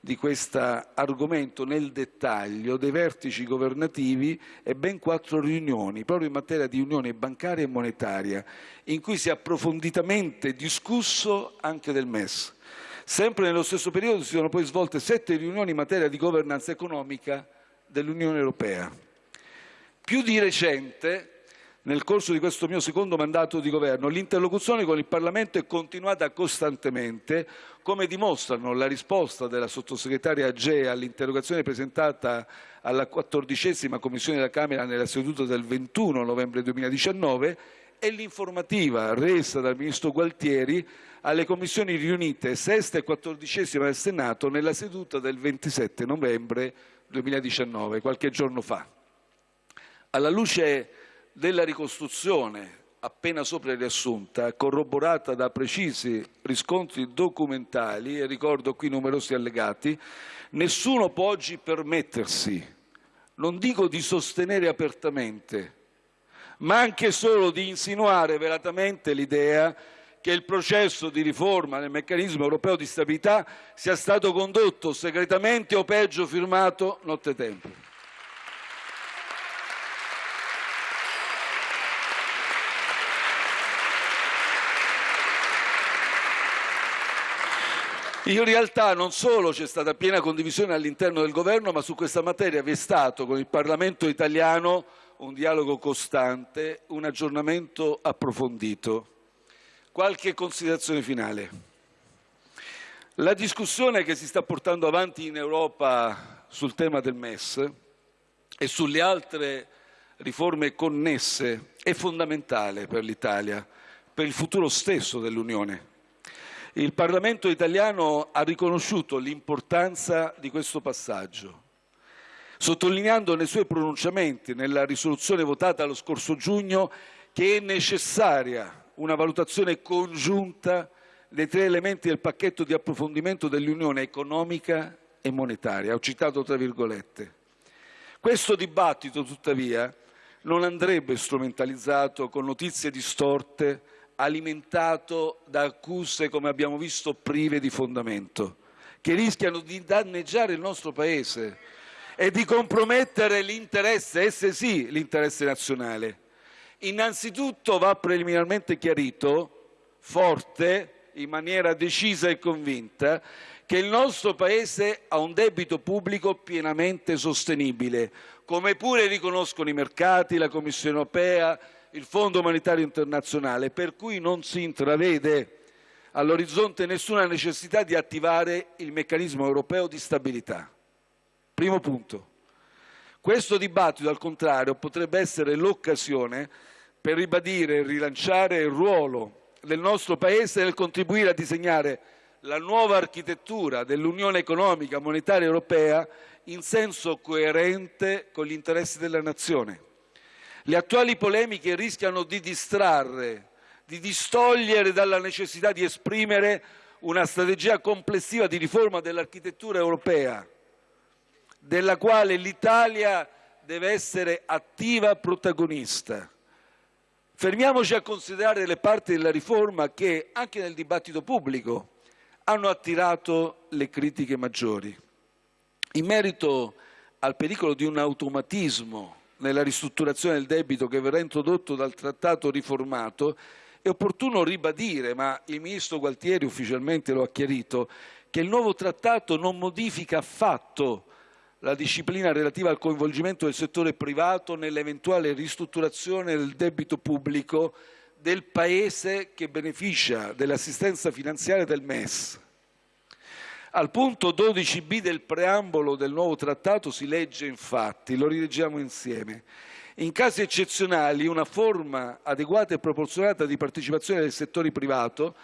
di questo argomento nel dettaglio dei vertici governativi e ben quattro riunioni proprio in materia di unione bancaria e monetaria in cui si è approfonditamente discusso anche del MES. Sempre nello stesso periodo si sono poi svolte sette riunioni in materia di governanza economica dell'Unione Europea. Più di recente nel corso di questo mio secondo mandato di governo, l'interlocuzione con il Parlamento è continuata costantemente, come dimostrano la risposta della sottosegretaria Agea all'interrogazione presentata alla quattordicesima Commissione della Camera nella seduta del 21 novembre 2019 e l'informativa resa dal Ministro Gualtieri alle commissioni riunite sesta e quattordicesima del Senato nella seduta del 27 novembre 2019, qualche giorno fa. Alla luce della ricostruzione appena sopra riassunta, corroborata da precisi riscontri documentali, e ricordo qui numerosi allegati, nessuno può oggi permettersi, non dico di sostenere apertamente, ma anche solo di insinuare velatamente l'idea che il processo di riforma del meccanismo europeo di stabilità sia stato condotto segretamente o peggio firmato nottetempo. In realtà non solo c'è stata piena condivisione all'interno del governo, ma su questa materia vi è stato con il Parlamento italiano un dialogo costante, un aggiornamento approfondito. Qualche considerazione finale. La discussione che si sta portando avanti in Europa sul tema del MES e sulle altre riforme connesse è fondamentale per l'Italia, per il futuro stesso dell'Unione. Il Parlamento italiano ha riconosciuto l'importanza di questo passaggio, sottolineando nei suoi pronunciamenti, nella risoluzione votata lo scorso giugno, che è necessaria una valutazione congiunta dei tre elementi del pacchetto di approfondimento dell'Unione economica e monetaria. Ho citato tra virgolette. Questo dibattito, tuttavia, non andrebbe strumentalizzato con notizie distorte, alimentato da accuse, come abbiamo visto, prive di fondamento, che rischiano di danneggiare il nostro Paese e di compromettere l'interesse, esse sì, l'interesse nazionale. Innanzitutto va preliminarmente chiarito, forte, in maniera decisa e convinta, che il nostro Paese ha un debito pubblico pienamente sostenibile, come pure riconoscono i mercati, la Commissione europea, il Fondo monetario internazionale, per cui non si intravede all'orizzonte nessuna necessità di attivare il meccanismo europeo di stabilità. Primo punto. Questo dibattito, al contrario, potrebbe essere l'occasione per ribadire e rilanciare il ruolo del nostro Paese nel contribuire a disegnare la nuova architettura dell'Unione economica monetaria europea in senso coerente con gli interessi della Nazione. Le attuali polemiche rischiano di distrarre, di distogliere dalla necessità di esprimere una strategia complessiva di riforma dell'architettura europea della quale l'Italia deve essere attiva protagonista. Fermiamoci a considerare le parti della riforma che, anche nel dibattito pubblico, hanno attirato le critiche maggiori. In merito al pericolo di un automatismo nella ristrutturazione del debito che verrà introdotto dal trattato riformato, è opportuno ribadire, ma il Ministro Gualtieri ufficialmente lo ha chiarito, che il nuovo trattato non modifica affatto la disciplina relativa al coinvolgimento del settore privato nell'eventuale ristrutturazione del debito pubblico del Paese che beneficia dell'assistenza finanziaria del MES. Al punto 12b del preambolo del nuovo trattato si legge infatti, lo rileggiamo insieme, in casi eccezionali una forma adeguata e proporzionata di partecipazione del settore privato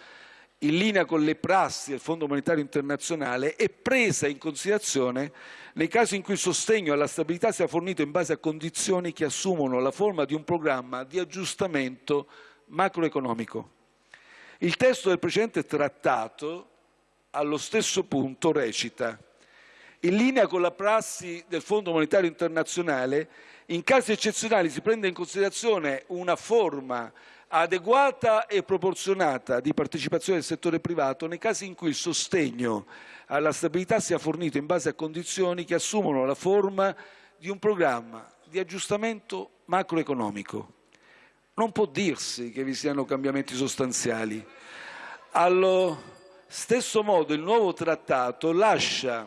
in linea con le prassi del Fondo monetario internazionale è presa in considerazione nei casi in cui il sostegno alla stabilità sia fornito in base a condizioni che assumono la forma di un programma di aggiustamento macroeconomico. Il testo del precedente trattato allo stesso punto recita in linea con la prassi del Fondo monetario internazionale, in casi eccezionali si prende in considerazione una forma adeguata e proporzionata di partecipazione del settore privato nei casi in cui il sostegno alla stabilità sia fornito in base a condizioni che assumono la forma di un programma di aggiustamento macroeconomico. Non può dirsi che vi siano cambiamenti sostanziali. Allo stesso modo il nuovo trattato lascia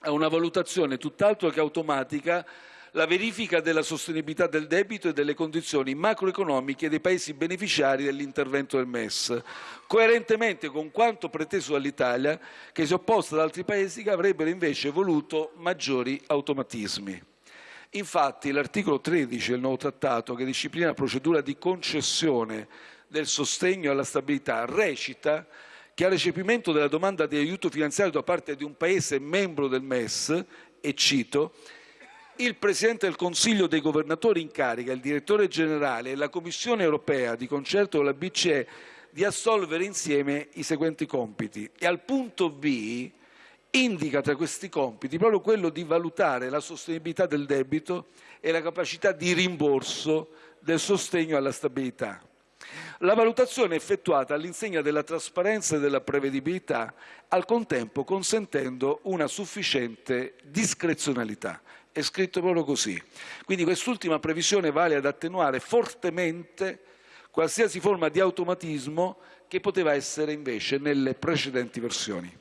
a una valutazione tutt'altro che automatica la verifica della sostenibilità del debito e delle condizioni macroeconomiche dei paesi beneficiari dell'intervento del MES, coerentemente con quanto preteso dall'Italia, che si è opposta ad altri paesi che avrebbero invece voluto maggiori automatismi. Infatti l'articolo 13 del nuovo trattato, che disciplina la procedura di concessione del sostegno alla stabilità, recita che al recepimento della domanda di aiuto finanziario da parte di un Paese membro del MES, e cito, il Presidente del Consiglio dei Governatori in carica, il Direttore Generale e la Commissione Europea, di concerto con la BCE, di assolvere insieme i seguenti compiti. E al punto B indica tra questi compiti proprio quello di valutare la sostenibilità del debito e la capacità di rimborso del sostegno alla stabilità. La valutazione è effettuata all'insegna della trasparenza e della prevedibilità, al contempo consentendo una sufficiente discrezionalità. È scritto proprio così. Quindi quest'ultima previsione vale ad attenuare fortemente qualsiasi forma di automatismo che poteva essere invece nelle precedenti versioni.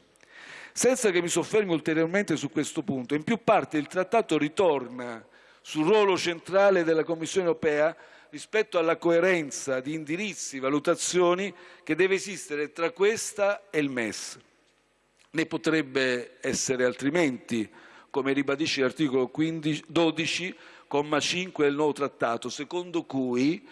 Senza che mi soffermi ulteriormente su questo punto, in più parti il trattato ritorna sul ruolo centrale della Commissione europea rispetto alla coerenza di indirizzi, valutazioni che deve esistere tra questa e il MES. Ne potrebbe essere altrimenti, come ribadisce l'articolo 12, comma 5 del nuovo trattato, secondo cui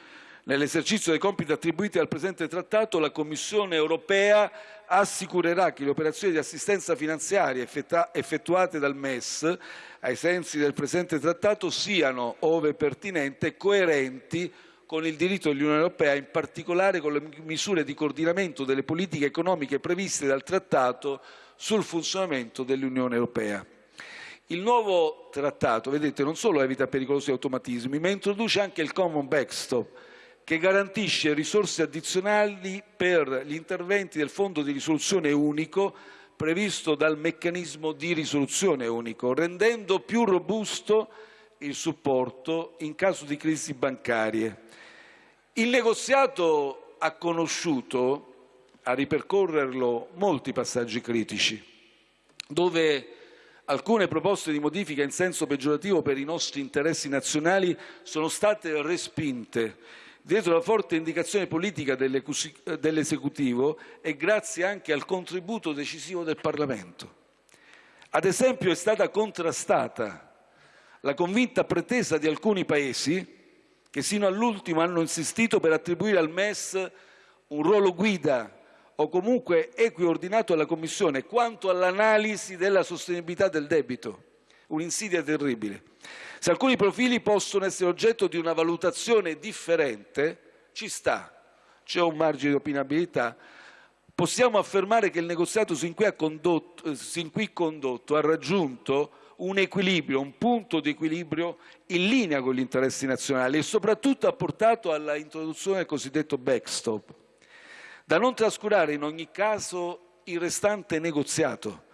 Nell'esercizio dei compiti attribuiti al presente trattato, la Commissione europea assicurerà che le operazioni di assistenza finanziaria effettuate dal MES ai sensi del presente trattato siano, ove pertinente, coerenti con il diritto dell'Unione Europea, in particolare con le misure di coordinamento delle politiche economiche previste dal Trattato sul funzionamento dell'Unione Europea. Il nuovo trattato, vedete, non solo evita pericolosi automatismi, ma introduce anche il common backstop, che garantisce risorse addizionali per gli interventi del Fondo di risoluzione unico previsto dal meccanismo di risoluzione unico, rendendo più robusto il supporto in caso di crisi bancarie. Il negoziato ha conosciuto, a ripercorrerlo, molti passaggi critici, dove alcune proposte di modifica in senso peggiorativo per i nostri interessi nazionali sono state respinte dietro la forte indicazione politica dell'esecutivo e grazie anche al contributo decisivo del Parlamento. Ad esempio è stata contrastata la convinta pretesa di alcuni paesi che sino all'ultimo hanno insistito per attribuire al MES un ruolo guida o comunque equiordinato alla Commissione quanto all'analisi della sostenibilità del debito, un'insidia terribile. Se alcuni profili possono essere oggetto di una valutazione differente, ci sta, c'è un margine di opinabilità. Possiamo affermare che il negoziato sin qui, condotto, sin qui condotto ha raggiunto un equilibrio, un punto di equilibrio in linea con gli interessi nazionali e soprattutto ha portato alla introduzione del cosiddetto backstop. Da non trascurare in ogni caso il restante negoziato,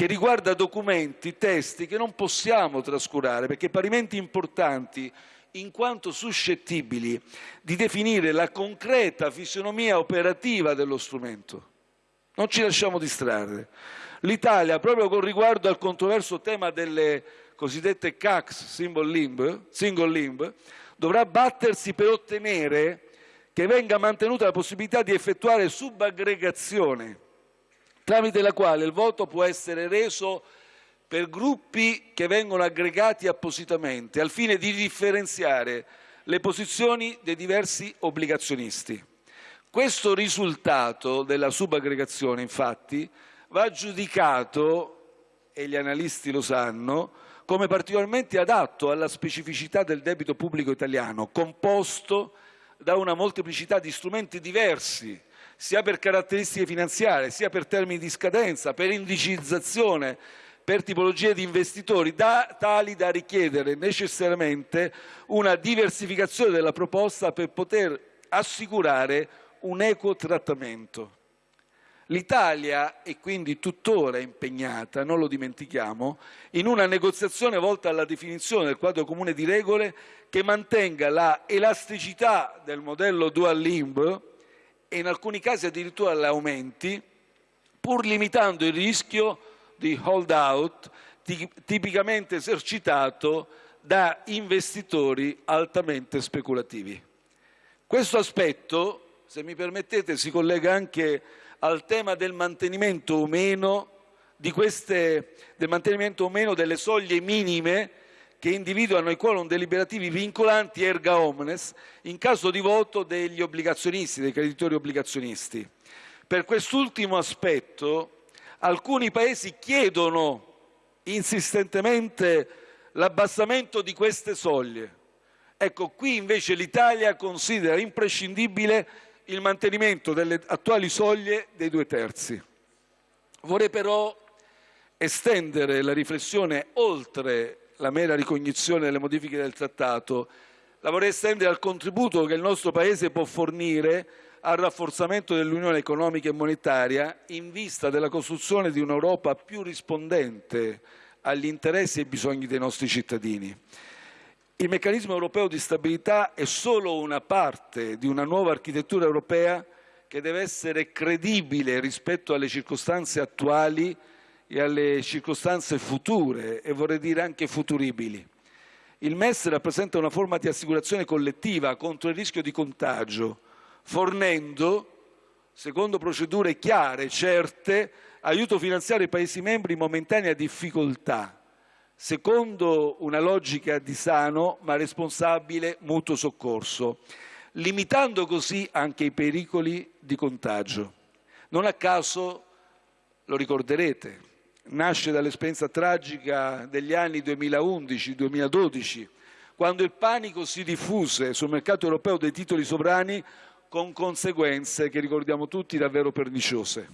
che riguarda documenti, testi che non possiamo trascurare perché parimenti importanti in quanto suscettibili di definire la concreta fisionomia operativa dello strumento. Non ci lasciamo distrarre. L'Italia, proprio con riguardo al controverso tema delle cosiddette CACS, limb, single limb dovrà battersi per ottenere che venga mantenuta la possibilità di effettuare subaggregazione tramite la quale il voto può essere reso per gruppi che vengono aggregati appositamente al fine di differenziare le posizioni dei diversi obbligazionisti. Questo risultato della subaggregazione, infatti, va giudicato, e gli analisti lo sanno, come particolarmente adatto alla specificità del debito pubblico italiano, composto da una molteplicità di strumenti diversi sia per caratteristiche finanziarie, sia per termini di scadenza, per indicizzazione, per tipologie di investitori, da, tali da richiedere necessariamente una diversificazione della proposta per poter assicurare un equo trattamento. L'Italia è quindi tuttora impegnata, non lo dimentichiamo, in una negoziazione volta alla definizione del quadro comune di regole che mantenga la elasticità del modello dual limb e in alcuni casi addirittura le aumenti, pur limitando il rischio di hold out tipicamente esercitato da investitori altamente speculativi. Questo aspetto, se mi permettete, si collega anche al tema del mantenimento o meno, queste, del mantenimento o meno delle soglie minime che individuano i quorum deliberativi vincolanti erga omnes in caso di voto degli obbligazionisti, dei creditori obbligazionisti. Per quest'ultimo aspetto alcuni Paesi chiedono insistentemente l'abbassamento di queste soglie. Ecco, qui invece l'Italia considera imprescindibile il mantenimento delle attuali soglie dei due terzi. Vorrei però estendere la riflessione oltre la mera ricognizione delle modifiche del trattato, la vorrei estendere al contributo che il nostro Paese può fornire al rafforzamento dell'unione economica e monetaria in vista della costruzione di un'Europa più rispondente agli interessi e ai bisogni dei nostri cittadini. Il meccanismo europeo di stabilità è solo una parte di una nuova architettura europea che deve essere credibile rispetto alle circostanze attuali e alle circostanze future e vorrei dire anche futuribili. Il MES rappresenta una forma di assicurazione collettiva contro il rischio di contagio, fornendo, secondo procedure chiare, certe, aiuto finanziario ai Paesi membri in momentanea difficoltà secondo una logica di sano ma responsabile mutuo soccorso, limitando così anche i pericoli di contagio. Non a caso, lo ricorderete, nasce dall'esperienza tragica degli anni 2011-2012, quando il panico si diffuse sul mercato europeo dei titoli sovrani con conseguenze che ricordiamo tutti davvero perniciose.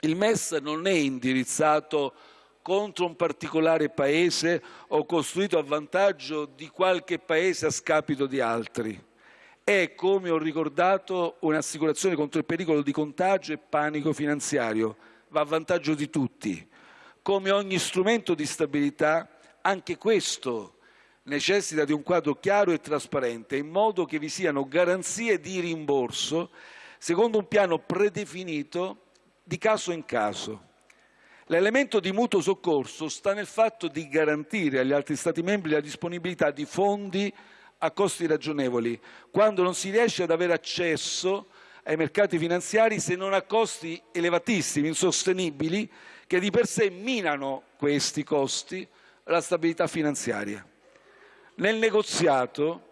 Il MES non è indirizzato contro un particolare paese o costruito a vantaggio di qualche paese a scapito di altri. È, come ho ricordato, un'assicurazione contro il pericolo di contagio e panico finanziario. Va a vantaggio di tutti. Come ogni strumento di stabilità, anche questo necessita di un quadro chiaro e trasparente, in modo che vi siano garanzie di rimborso secondo un piano predefinito di caso in caso. L'elemento di mutuo soccorso sta nel fatto di garantire agli altri Stati membri la disponibilità di fondi a costi ragionevoli, quando non si riesce ad avere accesso ai mercati finanziari se non a costi elevatissimi, insostenibili, che di per sé minano questi costi la stabilità finanziaria. Nel negoziato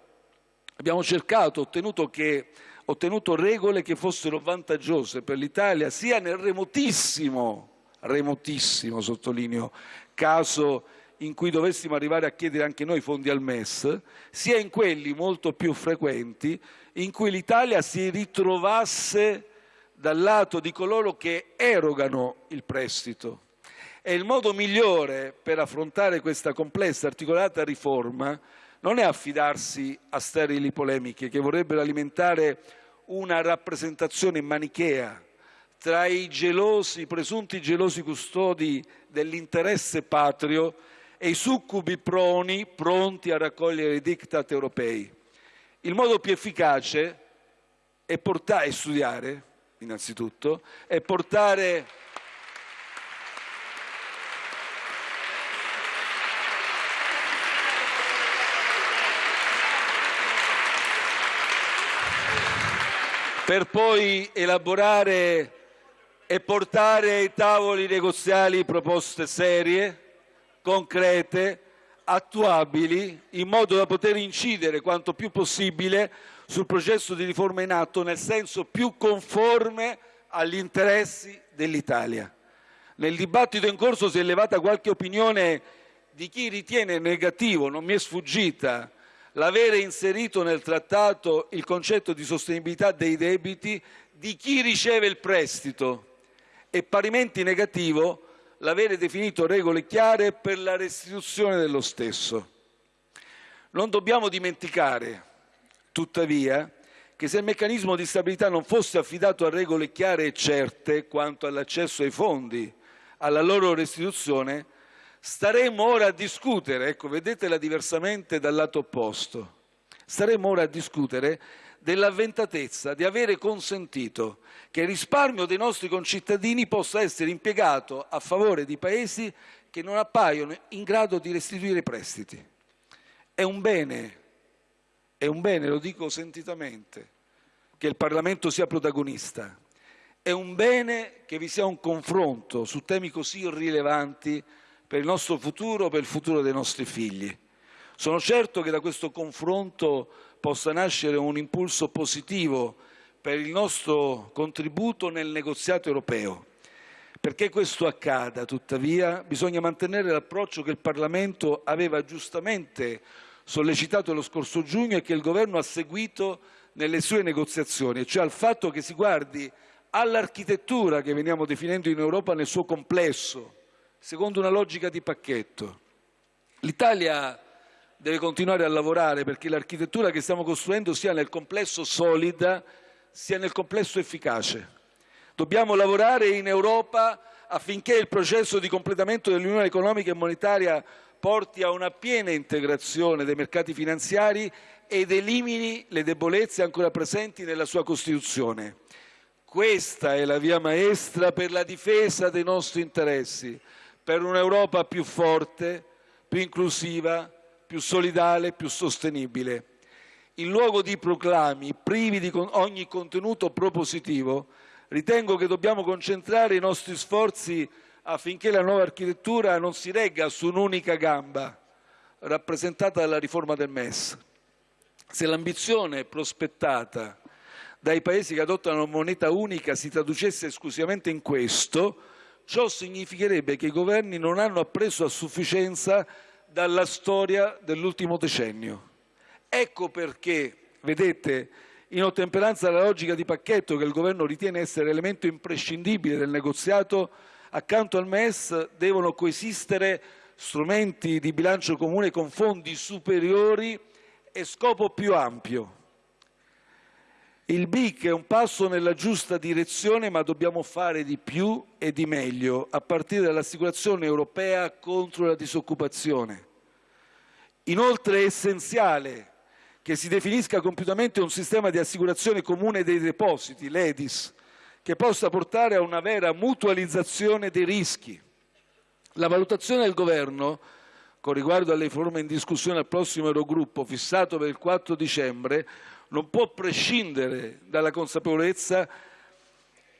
abbiamo cercato, ottenuto, che, ottenuto regole che fossero vantaggiose per l'Italia sia nel remotissimo remotissimo, sottolineo, caso in cui dovessimo arrivare a chiedere anche noi fondi al MES, sia in quelli molto più frequenti in cui l'Italia si ritrovasse dal lato di coloro che erogano il prestito. E il modo migliore per affrontare questa complessa, articolata riforma non è affidarsi a sterili polemiche che vorrebbero alimentare una rappresentazione manichea tra i gelosi, presunti gelosi custodi dell'interesse patrio e i succubi proni pronti a raccogliere i diktat europei. Il modo più efficace è, portare, è studiare, innanzitutto, è portare per poi elaborare e portare ai tavoli negoziali proposte serie, concrete, attuabili, in modo da poter incidere quanto più possibile sul processo di riforma in atto nel senso più conforme agli interessi dell'Italia. Nel dibattito in corso si è elevata qualche opinione di chi ritiene negativo, non mi è sfuggita, l'avere inserito nel trattato il concetto di sostenibilità dei debiti di chi riceve il prestito e parimenti negativo l'avere definito regole chiare per la restituzione dello stesso. Non dobbiamo dimenticare, tuttavia, che se il meccanismo di stabilità non fosse affidato a regole chiare e certe quanto all'accesso ai fondi, alla loro restituzione, staremmo ora a discutere, ecco, vedetela diversamente dal lato opposto, staremmo ora a discutere dell'avventatezza di avere consentito che il risparmio dei nostri concittadini possa essere impiegato a favore di paesi che non appaiono in grado di restituire prestiti. È un bene, è un bene, lo dico sentitamente, che il Parlamento sia protagonista. È un bene che vi sia un confronto su temi così rilevanti per il nostro futuro, per il futuro dei nostri figli. Sono certo che da questo confronto possa nascere un impulso positivo per il nostro contributo nel negoziato europeo. Perché questo accada, tuttavia, bisogna mantenere l'approccio che il Parlamento aveva giustamente sollecitato lo scorso giugno e che il Governo ha seguito nelle sue negoziazioni, cioè al fatto che si guardi all'architettura che veniamo definendo in Europa nel suo complesso, secondo una logica di pacchetto. L'Italia deve continuare a lavorare perché l'architettura che stiamo costruendo sia nel complesso solida, sia nel complesso efficace. Dobbiamo lavorare in Europa affinché il processo di completamento dell'Unione economica e monetaria porti a una piena integrazione dei mercati finanziari ed elimini le debolezze ancora presenti nella sua Costituzione. Questa è la via maestra per la difesa dei nostri interessi, per un'Europa più forte, più inclusiva, più solidale, più sostenibile. In luogo di proclami privi di ogni contenuto propositivo, ritengo che dobbiamo concentrare i nostri sforzi affinché la nuova architettura non si regga su un'unica gamba, rappresentata dalla riforma del MES. Se l'ambizione prospettata dai paesi che adottano moneta unica si traducesse esclusivamente in questo, ciò significherebbe che i governi non hanno appreso a sufficienza dalla storia dell'ultimo decennio. Ecco perché, vedete, in ottemperanza alla logica di pacchetto che il Governo ritiene essere elemento imprescindibile del negoziato, accanto al MES devono coesistere strumenti di bilancio comune con fondi superiori e scopo più ampio. Il BIC è un passo nella giusta direzione, ma dobbiamo fare di più e di meglio, a partire dall'assicurazione europea contro la disoccupazione. Inoltre è essenziale che si definisca compiutamente un sistema di assicurazione comune dei depositi, l'EDIS, che possa portare a una vera mutualizzazione dei rischi. La valutazione del Governo, con riguardo alle riforme in discussione al prossimo Eurogruppo, fissato per il 4 dicembre, non può prescindere dalla consapevolezza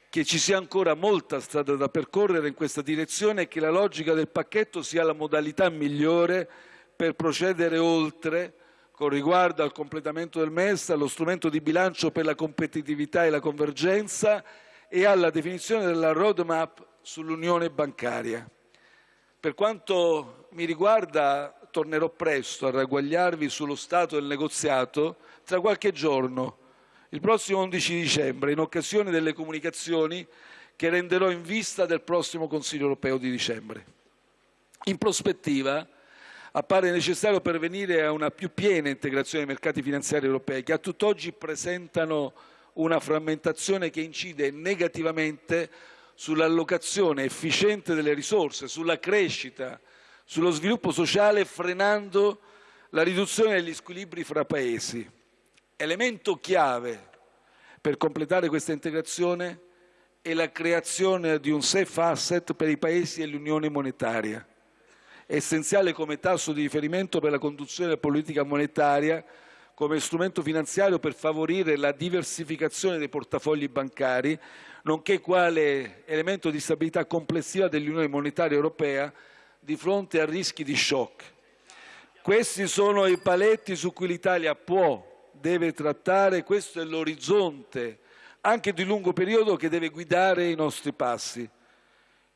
che ci sia ancora molta strada da percorrere in questa direzione e che la logica del pacchetto sia la modalità migliore per procedere oltre con riguardo al completamento del MES, allo strumento di bilancio per la competitività e la convergenza e alla definizione della roadmap sull'unione bancaria. Per quanto mi riguarda tornerò presto a ragguagliarvi sullo stato del negoziato tra qualche giorno, il prossimo 11 dicembre, in occasione delle comunicazioni che renderò in vista del prossimo Consiglio europeo di dicembre. In prospettiva, appare necessario pervenire a una più piena integrazione dei mercati finanziari europei, che a tutt'oggi presentano una frammentazione che incide negativamente sull'allocazione efficiente delle risorse, sulla crescita, sullo sviluppo sociale frenando la riduzione degli squilibri fra paesi. Elemento chiave per completare questa integrazione è la creazione di un safe asset per i paesi e l'unione monetaria, essenziale come tasso di riferimento per la conduzione della politica monetaria, come strumento finanziario per favorire la diversificazione dei portafogli bancari, nonché quale elemento di stabilità complessiva dell'Unione monetaria europea di fronte a rischi di shock. Questi sono i paletti su cui l'Italia può, deve trattare, questo è l'orizzonte anche di lungo periodo che deve guidare i nostri passi.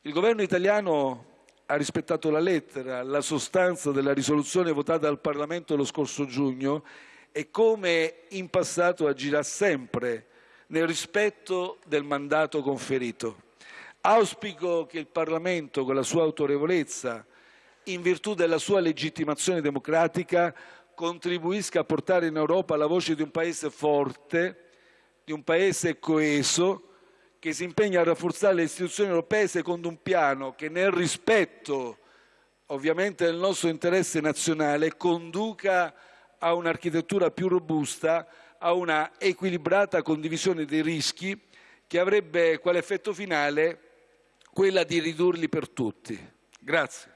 Il governo italiano ha rispettato la lettera, la sostanza della risoluzione votata dal Parlamento lo scorso giugno e come in passato agirà sempre nel rispetto del mandato conferito. Auspico che il Parlamento, con la sua autorevolezza, in virtù della sua legittimazione democratica, contribuisca a portare in Europa la voce di un Paese forte, di un Paese coeso, che si impegna a rafforzare le istituzioni europee secondo un piano che nel rispetto ovviamente del nostro interesse nazionale conduca a un'architettura più robusta, a una equilibrata condivisione dei rischi che avrebbe quale effetto finale quella di ridurli per tutti. Grazie.